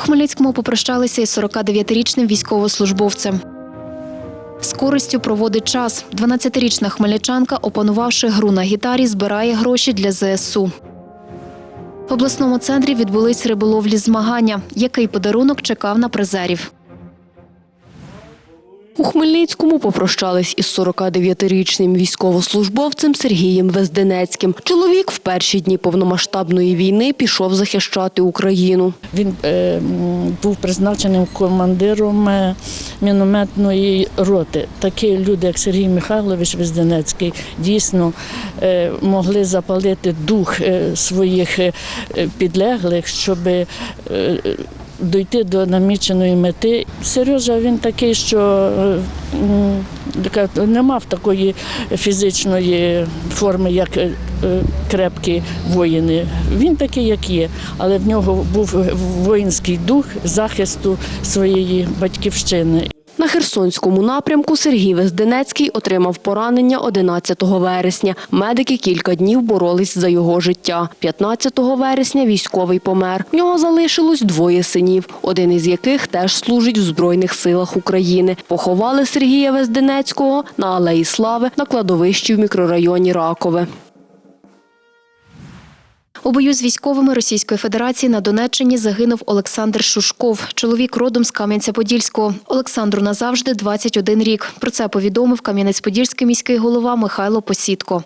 Хмельницькому попрощалися із 49-річним військовослужбовцем. З користю проводить час. 12-річна хмельничанка, опанувавши гру на гітарі, збирає гроші для ЗСУ. В обласному центрі відбулись риболовлі змагання. Який подарунок чекав на призерів? У Хмельницькому попрощались із 49-річним військовослужбовцем Сергієм Везденецьким. Чоловік в перші дні повномасштабної війни пішов захищати Україну. Він е, був призначеним командиром е, мінометної роти. Такі люди, як Сергій Михайлович Везденецький, дійсно е, могли запалити дух е, своїх е, підлеглих, щоб е, дойти до наміченої мети. Сережа він такий, що е, не мав такої фізичної форми, як е, е, крепкі воїни. Він такий, як є, але в нього був воїнський дух захисту своєї батьківщини. На Херсонському напрямку Сергій Везденецький отримав поранення 11 вересня. Медики кілька днів боролись за його життя. 15 вересня військовий помер. В нього залишилось двоє синів, один із яких теж служить в Збройних силах України. Поховали Сергія Везденецького на Алеї Слави на кладовищі в мікрорайоні Ракове. У бою з військовими Російської Федерації на Донеччині загинув Олександр Шушков. Чоловік родом з Кам'янця-Подільського. Олександру назавжди 21 рік. Про це повідомив Кам'янець-Подільський міський голова Михайло Посідко.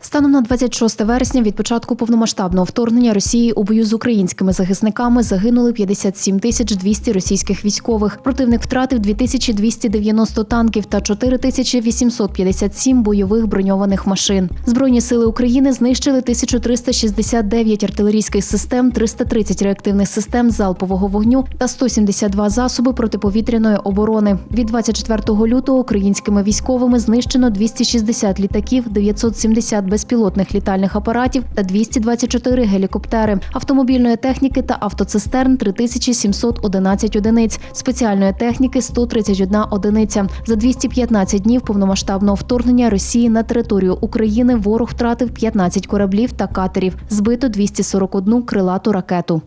Станом на 26 вересня від початку повномасштабного вторгнення Росії у бою з українськими захисниками загинули 57 тисяч 200 російських військових. Противник втратив 2290 танків та 4857 бойових броньованих машин. Збройні сили України знищили 1369 артилерійських систем, 330 реактивних систем залпового вогню та 172 засоби протиповітряної оборони. Від 24 лютого українськими військовими знищено 260 літаків, 970 безпілотних літальних апаратів та 224 гелікоптери, автомобільної техніки та автоцистерн 3711 одиниць, спеціальної техніки 131 одиниця. За 215 днів повномасштабного вторгнення Росії на територію України ворог втратив 15 кораблів та катерів, збито 241 крилату ракету.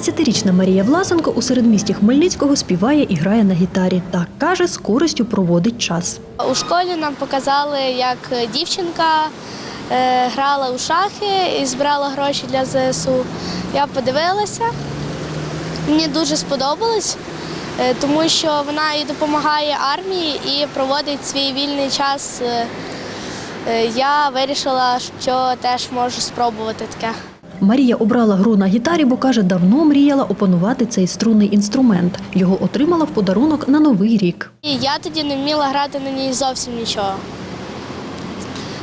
17-річна Марія Власенко у середмісті Хмельницького співає і грає на гітарі. Та каже, з користю проводить час. У школі нам показали, як дівчинка е, грала у шахи і збирала гроші для ЗСУ. Я подивилася, мені дуже сподобалось, е, тому що вона і допомагає армії і проводить свій вільний час. Е, я вирішила, що теж можу спробувати таке. Марія обрала гру на гітарі, бо каже, давно мріяла опанувати цей струнний інструмент. Його отримала в подарунок на новий рік. Я тоді не вміла грати на ній зовсім нічого.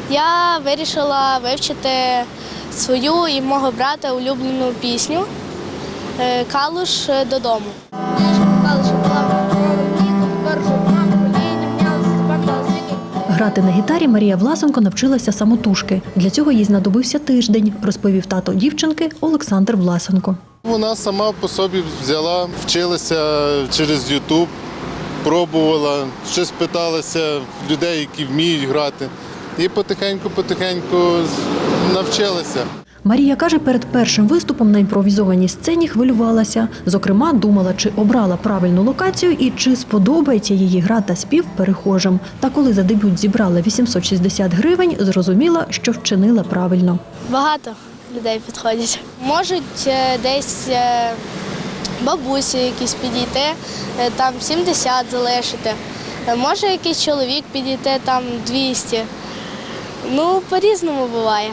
Я вирішила вивчити свою і мого брата улюблену пісню е, Калуш додому. Калуш була Грати на гітарі Марія Власенко навчилася самотужки. Для цього їй знадобився тиждень, розповів тато дівчинки Олександр Власенко. Вона сама по собі взяла, вчилася через Ютуб, пробувала, щось питалася людей, які вміють грати. І потихеньку-потихеньку навчилася. Марія каже, перед першим виступом на імпровізованій сцені хвилювалася. Зокрема, думала, чи обрала правильну локацію і чи сподобається її гра та спів перехожим. Та коли за дебют зібрала 860 гривень, зрозуміла, що вчинила правильно. Багато людей підходять. Можуть е, десь е, бабусі якісь підійти, е, там 70 залишити. Може якийсь чоловік підійти, там 200. Ну, по-різному буває.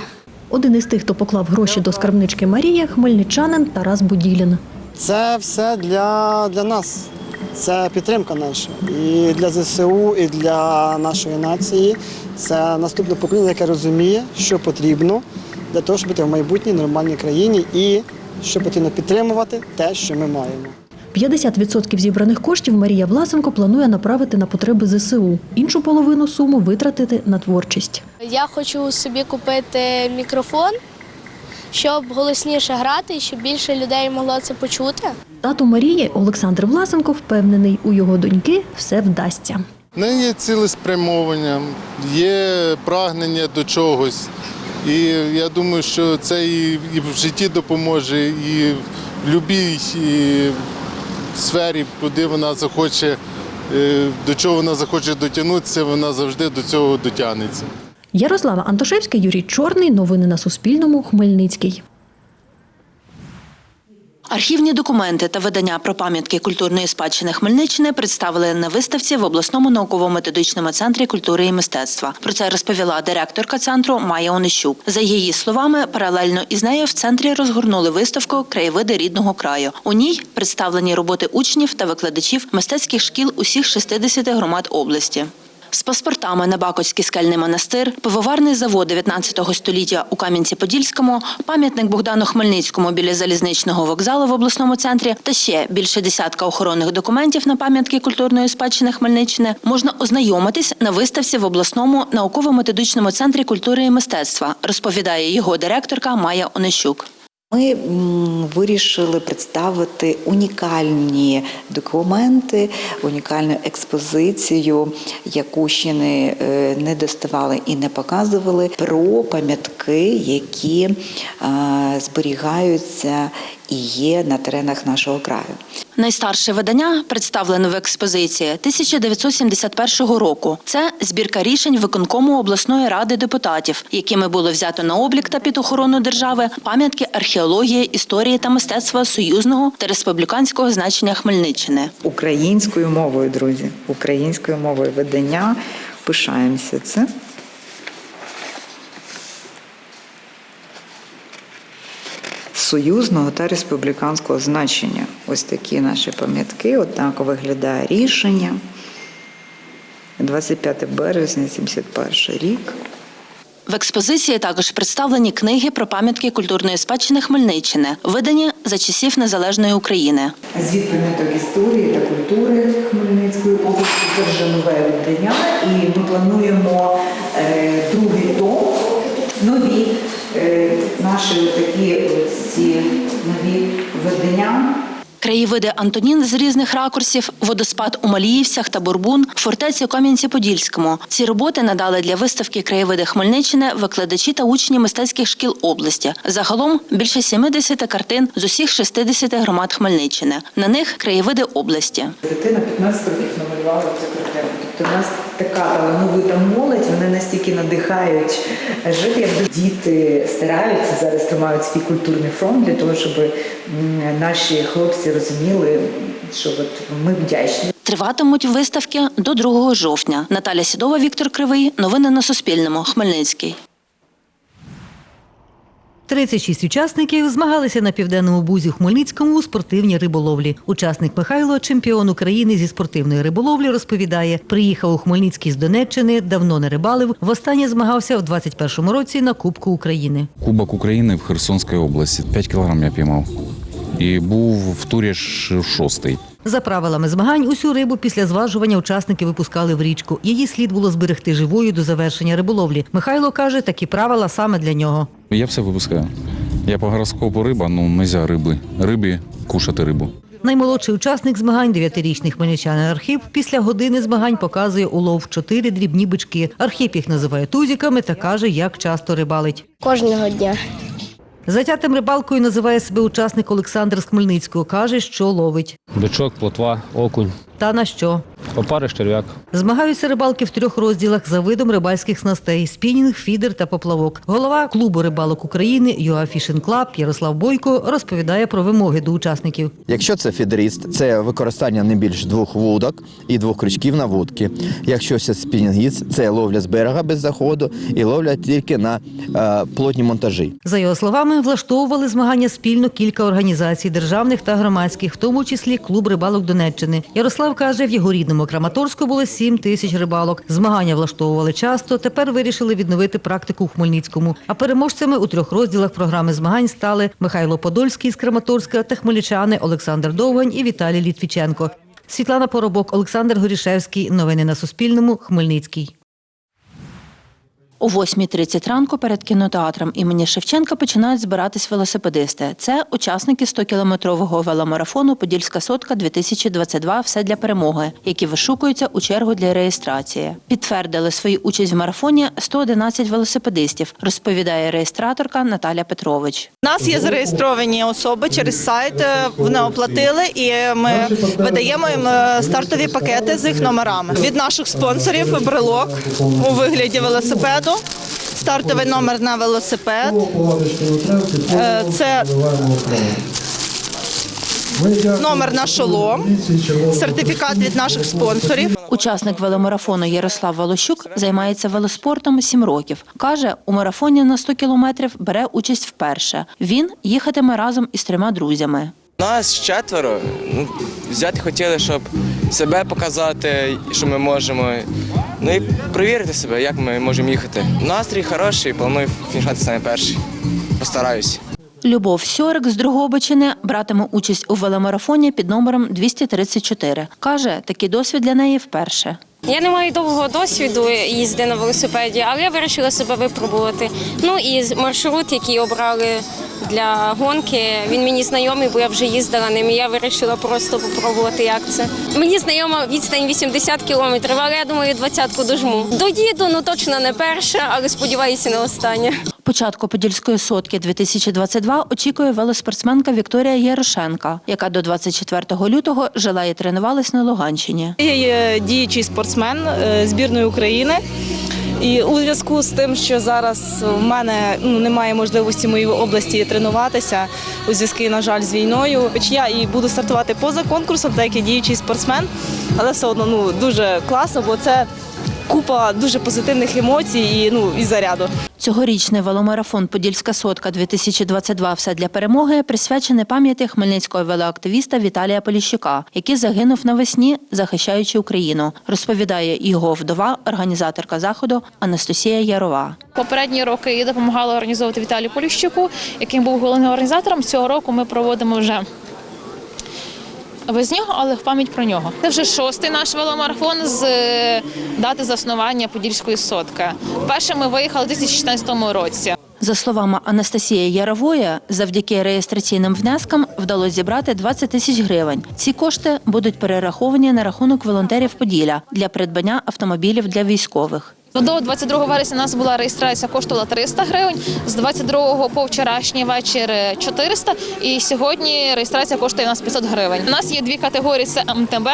Один із тих, хто поклав гроші до скарбнички Марії, хмельничанин Тарас Буділін. Це все для, для нас. Це підтримка наша. І для ЗСУ, і для нашої нації. Це наступне покоління, яке розуміє, що потрібно для того, щоб бути в майбутній нормальній країні і що потрібно підтримувати те, що ми маємо. 50% зібраних коштів Марія Власенко планує направити на потреби ЗСУ. Іншу половину суму витратити на творчість. Я хочу собі купити мікрофон, щоб голосніше грати щоб більше людей могло це почути. Тато Марії Олександр Власенко впевнений, у його доньки все вдасться. В неї є цілеспрямовання, є прагнення до чогось. І я думаю, що це і, в житті допоможе, і в будь-якій сфері, куди вона захоче, е, до чого вона захоче дотягнутися, вона завжди до цього дотягнеться. Ярослава Антошевська, Юрій Чорний. Новини на Суспільному. Хмельницький. Архівні документи та видання про пам'ятки культурної спадщини Хмельниччини представили на виставці в обласному науково-методичному центрі культури і мистецтва. Про це розповіла директорка центру Майя Онищук. За її словами, паралельно із нею в центрі розгорнули виставку Краєвиди рідного краю. У ній представлені роботи учнів та викладачів мистецьких шкіл усіх 60 громад області. З паспортами на Бакоцький скельний монастир, пивоварний завод 19 століття у Кам'янці-Подільському, пам'ятник Богдану Хмельницькому біля залізничного вокзалу в обласному центрі та ще більше десятка охоронних документів на пам'ятки культурної спадщини Хмельниччини можна ознайомитись на виставці в обласному науково-методичному центрі культури і мистецтва, розповідає його директорка Майя Онищук. Ми вирішили представити унікальні документи, унікальну експозицію, яку ще не, е, не доставали і не показували, про пам'ятки, які зберігаються і є на теренах нашого краю. Найстарше видання представлене в експозиції 1971 року. Це збірка рішень виконкому обласної ради депутатів, якими було взято на облік та під охорону держави пам'ятки археології, історії та мистецтва союзного та республіканського значення Хмельниччини. Українською мовою, друзі, українською мовою видання. Пишаємося це. Союзного та республіканського значення. Ось такі наші пам'ятки. Отак виглядає рішення. 25 березня, 71 рік. В експозиції також представлені книги про пам'ятки культурної спадщини Хмельниччини, видані за часів незалежної України. Звіт пам'яток історії та культури Хмельницької області це вже нове видання, і ми плануємо е, другий том, наші такі ці нові видання. Краєвиди Антонін з різних ракурсів, водоспад у Маліївцях та Бурбун, фортеці у Кам'янці-Подільському. Ці роботи надали для виставки краєвиди Хмельниччини викладачі та учні мистецьких шкіл області. Загалом більше 70 картин з усіх 60 громад Хмельниччини. На них краєвиди області. Дитина 15 років намалювала цю картину. Тобто в нас така талановита молодь, вони настільки надихають жити, як діти стараються зараз тримають свій культурний фронт для того, щоб наші хлопці розуміли, що от ми вдячні. Триватимуть виставки до 2 жовтня. Наталя Сідова, Віктор Кривий. Новини на Суспільному. Хмельницький. 36 учасників змагалися на південному бузі Хмельницькому у спортивній риболовлі. Учасник Михайло, чемпіон України зі спортивної риболовлі, розповідає, приїхав у Хмельницький з Донеччини, давно не рибалив. Востаннє змагався в 21-му році на Кубку України. Кубок України в Херсонській області. 5 кілограм я піймав. І був в турі шостий. За правилами змагань, усю рибу після зважування учасники випускали в річку. Її слід було зберегти живою до завершення риболовлі. Михайло каже, такі правила саме для нього. Я все випускаю. Я по гороскопу риба, ну нельзя риби. Рибі кушати рибу. Наймолодший учасник змагань, дев'ятирічний хмельничанин Архіп, після години змагань показує улов чотири дрібні бички. Архіп їх називає тузіками та каже, як часто рибалить. Кожного дня. Затятим рибалкою називає себе учасник Олександр з Хмельницького. Каже, що ловить. Бичок, плотва, окунь, Та на що? Опариш, черв'як. Змагаються рибалки в трьох розділах за видом рибальських снастей: спінінг, фідер та поплавок. Голова клубу рибалок України ЮА Фішинг Клаб Ярослав Бойко розповідає про вимоги до учасників. Якщо це фідеріст, це використання не більш двох вудок і двох крючків на вудки. Якщо це спінінгіст, це ловля з берега без заходу і ловля тільки на е, плотні монтажі. За його словами, влаштовували змагання спільно кілька організацій державних та громадських, в тому числі клуб рибалок Донеччини. Ярослав каже, в його рідному Краматорську було 7 тисяч рибалок. Змагання влаштовували часто. Тепер вирішили відновити практику у Хмельницькому. А переможцями у трьох розділах програми змагань стали Михайло Подольський з Краматорська та хмельничани Олександр Довгань і Віталій Літвіченко. Світлана Поробок, Олександр Горішевський. Новини на Суспільному. Хмельницький. О 8.30 ранку перед кінотеатром імені Шевченка починають збиратись велосипедисти. Це учасники 100-кілометрового веломарафону Подільська сотка 2022 Все для перемоги, які вишукуються у чергу для реєстрації. Підтвердили свою участь в марафоні 111 велосипедистів, розповідає реєстраторка Наталя Петрович. У нас є зареєстровані особи через сайт. е, Вони оплатили, і ми видаємо їм е, стартові пакети з їх номерами. Від наших спонсорів брелок у вигляді велосипеду. Стартовий номер на велосипед. Е, Це номер на шолом, сертифікат від наших спонсорів. Учасник веломарафону Ярослав Волощук займається велоспортом 7 років. Каже, у марафоні на 100 кілометрів бере участь вперше. Він їхатиме разом із трьома друзями. Нас четверо. Ну, взяти хотіли, щоб себе показати, що ми можемо. Ну і перевірити себе, як ми можемо їхати. Настрій хороший, планую фінішати саме перший. Постараюсь. Любов Сьорик з Другобичини братиме участь у веломарафоні під номером 234. Каже, такий досвід для неї вперше. Я не маю довгого досвіду їзди на велосипеді, але я вирішила себе випробувати. Ну і маршрут, який обрали для гонки, він мені знайомий, бо я вже їздила ним. і Я вирішила просто попробувати, як це. Мені знайома відстань 80 кілометрів, але я думаю, двадцятку дожму. Доїду, ну точно не перша, але сподіваюся не останнє. Початку Подільської сотки 2022 очікує велоспортсменка Вікторія Ярошенка, яка до 24 лютого жила і тренувалась на Луганщині. Я є діючий спортсмен е, збірної України. І у зв'язку з тим, що зараз в мене ну, немає можливості в моїй області тренуватися у зв'язку, на жаль, з війною. Хоч я і буду стартувати поза конкурсом, так як діючий спортсмен, але все одно ну, дуже класно, бо це купа дуже позитивних емоцій і, ну, і заряду. Цьогорічний веломарафон Подільська сотка 2022 Все для перемоги присвячений пам'яті хмельницького велоактивіста Віталія Поліщука, який загинув навесні, захищаючи Україну. Розповідає його вдова, організаторка заходу Анастасія Ярова. Попередні роки я допомагала організовувати Віталію Поліщуку, яким був головним організатором. Цього року ми проводимо вже без нього, але в пам'ять про нього. Це вже шостий наш веломарафон з е, дати заснування Подільської сотки. Перше ми виїхали у 2016 році. За словами Анастасії Ярової, завдяки реєстраційним внескам вдалося зібрати 20 тисяч гривень. Ці кошти будуть перераховані на рахунок волонтерів Поділля для придбання автомобілів для військових. До 22 вересня у нас була реєстрація, коштувала 300 гривень. З 22 по вчорашній вечір 400. І сьогодні реєстрація коштує у нас 500 гривень. У нас є дві категорії: це МТБ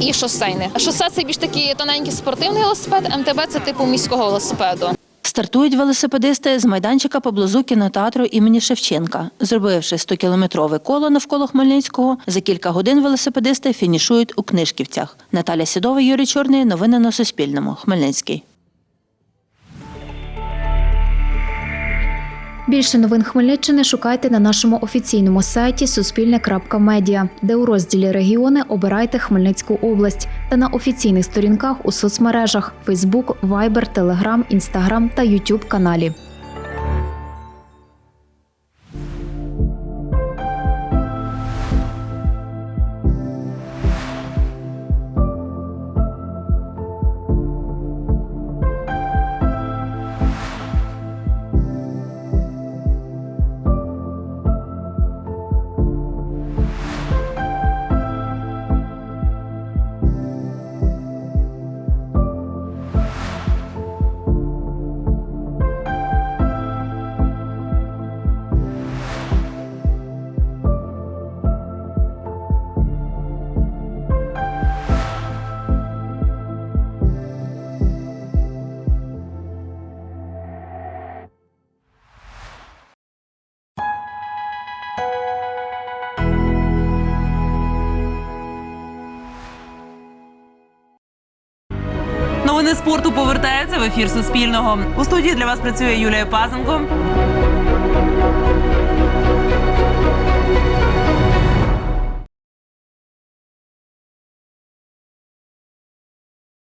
і шосейне. Шосе це більш такий тоненький спортивний велосипед. МТБ це типу міського велосипеду. Стартують велосипедисти з майданчика поблизу кінотеатру імені Шевченка. Зробивши 100-кілометрове коло навколо Хмельницького, за кілька годин велосипедисти фінішують у Книжківцях. Наталя Сідова, Юрій Чорний. Новини на Суспільному. Хмельницький. Більше новин Хмельниччини шукайте на нашому офіційному сайті Суспільне.Медіа, де у розділі регіони обирайте Хмельницьку область та на офіційних сторінках у соцмережах Facebook, Viber, Telegram, Instagram та YouTube каналі. Новини спорту повертаються в ефір Суспільного. У студії для вас працює Юлія Пазенко.